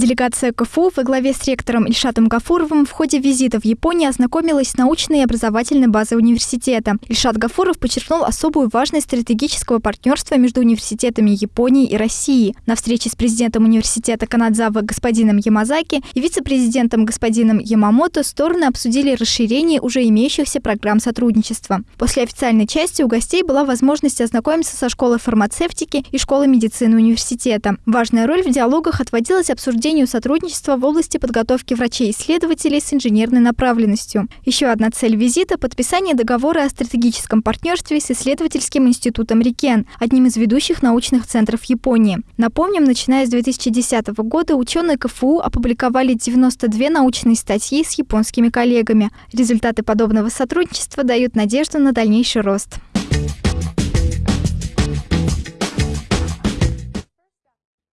Делегация КФУ во главе с ректором Ильшатом Гафуровым в ходе визита в Японию ознакомилась с научной и образовательной базой университета. Ильшат Гафуров подчеркнул особую важность стратегического партнерства между университетами Японии и России. На встрече с президентом университета Канадзава господином Ямазаки и вице-президентом господином Ямамото стороны обсудили расширение уже имеющихся программ сотрудничества. После официальной части у гостей была возможность ознакомиться со школой фармацевтики и школой медицины университета. Важная роль в диалогах отводилась обсуждению сотрудничества в области подготовки врачей-исследователей с инженерной направленностью. Еще одна цель визита – подписание договора о стратегическом партнерстве с исследовательским институтом Рикен, одним из ведущих научных центров Японии. Напомним, начиная с 2010 года ученые КФУ опубликовали 92 научные статьи с японскими коллегами. Результаты подобного сотрудничества дают надежду на дальнейший рост.